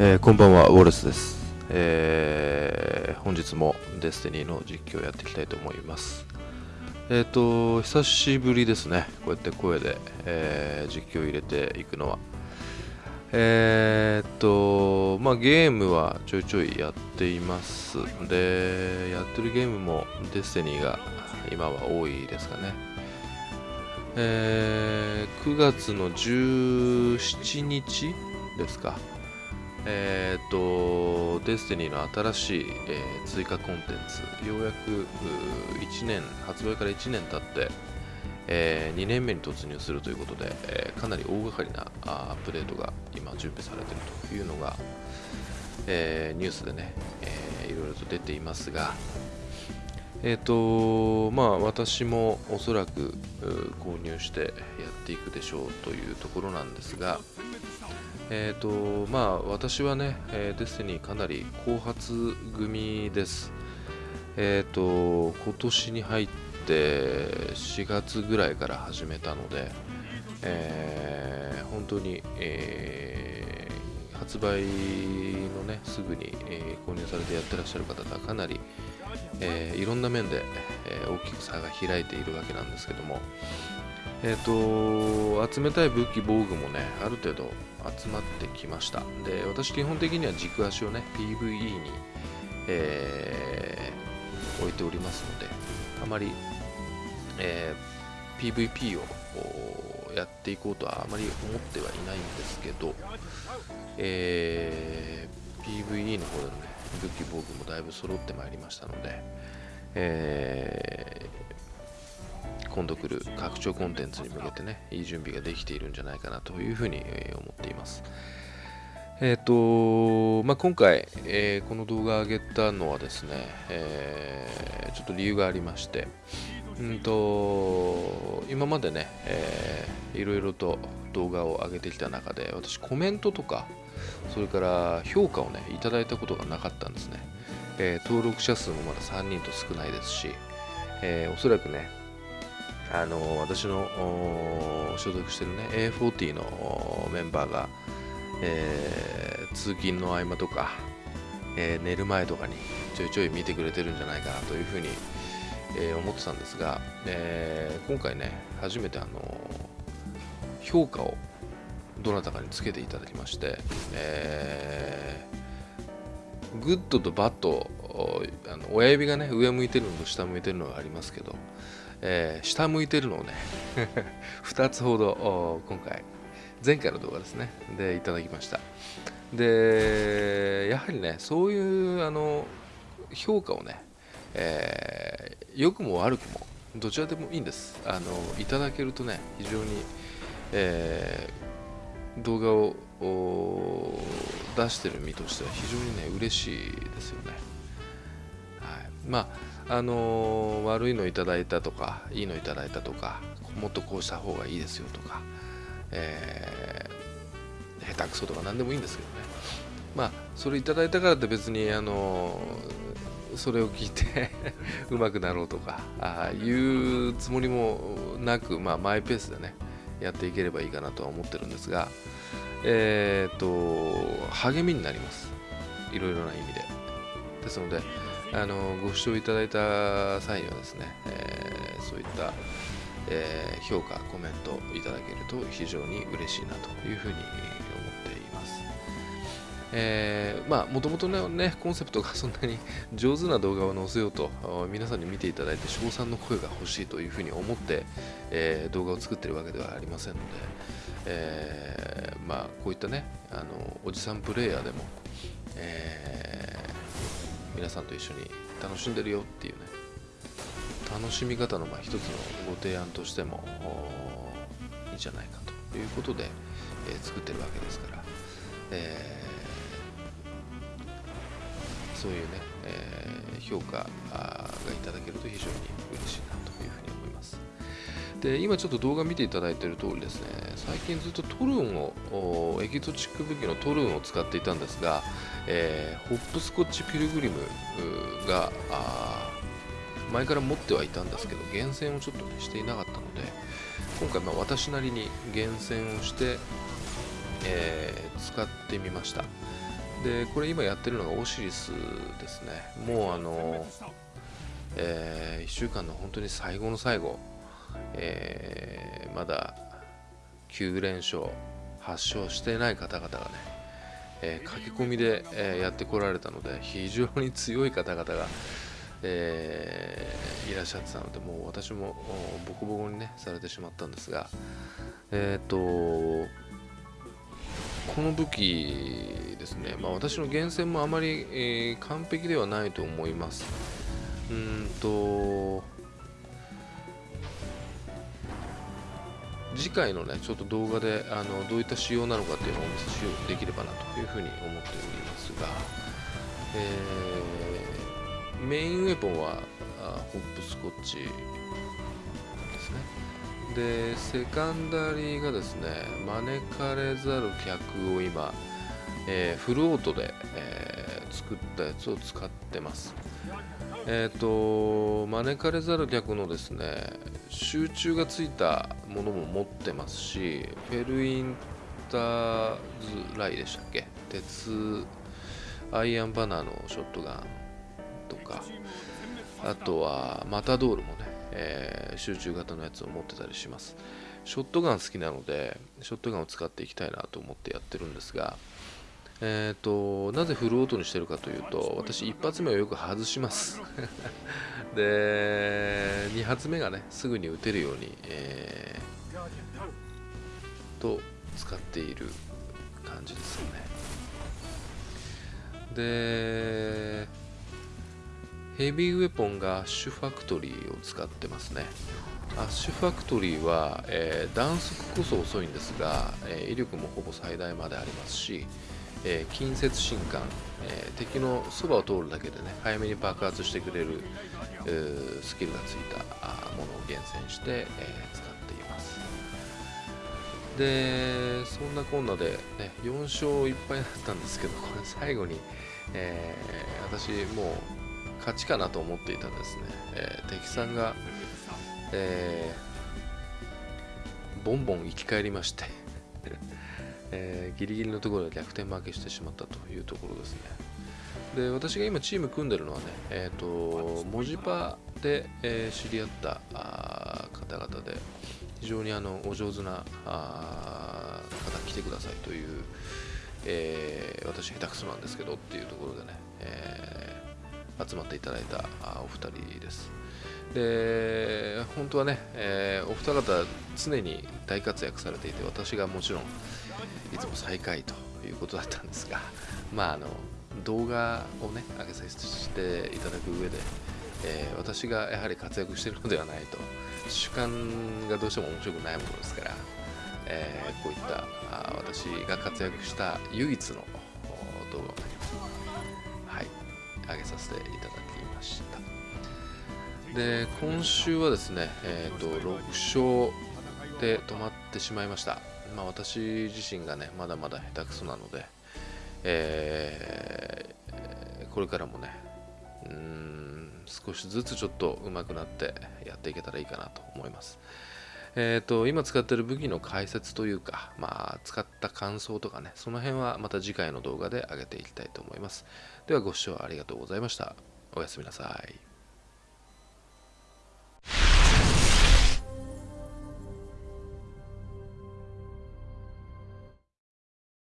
えーこんばんは、ウォレスです。えー本日もデスティニーの実況をやっていきたいと思います。えっ、と、久しぶりですね。こうやって声で、えー実況を入れていくのは。えっ、と、まあゲームはちょいちょいやっています。で、やってるゲームもデスティニーが今は多いですかね。えー9月の17日ですか。えっ、と、デスティニーの新しい、えー追加コンテンツ、ようやく1年、発売から1年経って、え2年目に突入するということで、えーかなり大掛かりなアップデートが今準備されているというのが、えニュースでね、えーいろいろと出ていますが、えっ、と、まあ私もおそらく購入してやっていくでしょうというところなんですが、えっ、と、まあ私はね、えーデスティニーかなり後発組です。えっ、と、今年に入って4月ぐらいから始めたので、えー本当に、えー発売のね、すぐに、えー購入されてやってらっしゃる方がかなり、えーいろんな面で、えー大きく差が開いているわけなんですけども、えっ、と、集めたい武器、防具もね、ある程度集まってきました。で、私基本的には軸足をね、PVE に、えー置いておりますので、あまり、えー PVP をやっていこうとはあまり思ってはいないんですけど、えー PVE の方でのね、武器、防具もだいぶ揃ってまいりましたので、えー今度来る拡張コンテンツに向けてね、いい準備ができているんじゃないかなというふうに思っています。えっ、と、まあ、今回、えーこの動画を上げたのはですね、えーちょっと理由がありまして、うんと今までね、えーいろいろと動画を上げてきた中で、私コメントとか、それから評価をね、いただいたことがなかったんですね。えー登録者数もまだ3人と少ないですし、えーおそらくね、あの私の所属してるね A40 のメンバーが、えー通勤の合間とか、えー寝る前とかにちょいちょい見てくれてるんじゃないかなというふうに、えー思ってたんですが、え今回ね初めてあの評価をどなたかにつけていただきまして、えーグッドとバッドあの親指がね上向いてるのと下向いてるのがありますけど、えー下向いてるのをね 2つほど今回前回の動画ですね。でいただきました。でやはりねそういうあの評価をね、えー良くも悪くもどちらでもいいんです。あのいただけるとね非常に、えー動画を出してる身としては非常にね嬉しいですよね。はい、まああの悪いのいただいたとかいいのいただいたとかもっとこうした方がいいですよとか、えー下手くそとか何でもいいんですけどね。まあそれいただいたからって別にあのそれを聞いて うまくなろうとかあいうつもりもなく、まあ、マイペースでねやっていければいいかなとは思ってるんですがえっ、と励みになります。いろいろな意味で。ですのであのご視聴いただいた際にはですね、えーそういった、えー評価、コメントいただけると非常に嬉しいなというふうに思っています。えーまあもともとねねコンセプトがそんなに 上手な動画を載せようと皆さんに見ていただいて称賛の声が欲しいというふうに思って、えー動画を作ってるわけではありませんので、えーまあこういったねあのおじさんプレイヤーでも、えー皆さんと一緒に楽しんでるよっていうね。楽しみ方のまあ一つのご提案としてもいいんじゃないかということで、えー作ってるわけですから、えーそういうね、えー評価がいただけると非常に嬉しいな。で今ちょっと動画見ていただいている通りですね。最近ずっとトルンをエキゾチック武器のトルーンを使っていたんですが、えーホップスコッチピルグリムが前から持ってはいたんですけど厳選をちょっと、ね、していなかったので今回ま私なりに厳選をして、えー使ってみました。でこれ今やってるのがオシリスですね。もうあの、えー、1週間の本当に最後の最後、えー、まだ9連勝8勝していない方々がね、えー、駆け込みで、えー、やってこられたので非常に強い方々が、えー、いらっしゃってたのでもう私もボコボコにねされてしまったんですがえっ、とこの武器ですね、まあ、私の厳選もあまり、え、完璧ではないと思います。うんと次回のねちょっと動画であのどういった仕様なのかっていうのをお見せしようできればなというふうに思っておりますが、えー、メインウェポンはホップスコッチですね。でセカンダリーがですね招かれざる客を今、えー、フルオートで、えー、作ったやつを使ってます。えっ、ー、と招かれざる客のですね集中がついたものも持ってますしフェルインターズライでしたっけ？鉄アイアンバナーのショットガンとかあとはマタドールもね、えー、集中型のやつを持ってたりします。ショットガン好きなのでショットガンを使っていきたいなと思ってやってるんですがえーと、なぜフルオートにしてるかというと私一発目をよく外します。で2発目がねすぐに打てるように、えー、と使っている感じですよね。でヘビーウェポンがアッシュファクトリーを使ってますね。アッシュファクトリーは、えー、弾速こそ遅いんですが、えー、威力もほぼ最大までありますしえー、近接進管、えー、敵のそばを通るだけでね早めに爆発してくれる、えー、スキルがついたものを厳選して、え使っています。でそんなこんなで、ね、4勝1敗だったんですけど これ最後に、え私もう勝ちかなと思っていたんですね、え敵さんが、えボンボン生き返りまして。えー、ギリギリのところで逆転負けしてしまったというところですね。で私が今チーム組んでるのはね、えーと、文字パで、えー、知り合った方々で非常にあのお上手な方来てくださいという、えー、私下手くそなんですけどっていうところでね、集まっていただいたお二人です。で本当はね、えー、お二方常に大活躍されていて私がもちろんいつも最下位ということだったんですが、まあ、あの動画をね上げさせていただく上で、えー、私がやはり活躍しているのではないと主観がどうしても面白くないものですから、えー、こういったあ私が活躍した唯一の動画をね、はい、上げさせていただきましたで今週はですね、えーと、と6勝で止まってしまいましたまあ、私自身がねまだまだ下手くそなので、えー、これからもねうん少しずつちょっと上手くなってやっていけたらいいかなと思います。えーと、今使ってる武器の解説というか、まあ、使った感想とかね、その辺はまた次回の動画で上げていきたいと思います。ではご視聴ありがとうございました。おやすみなさい。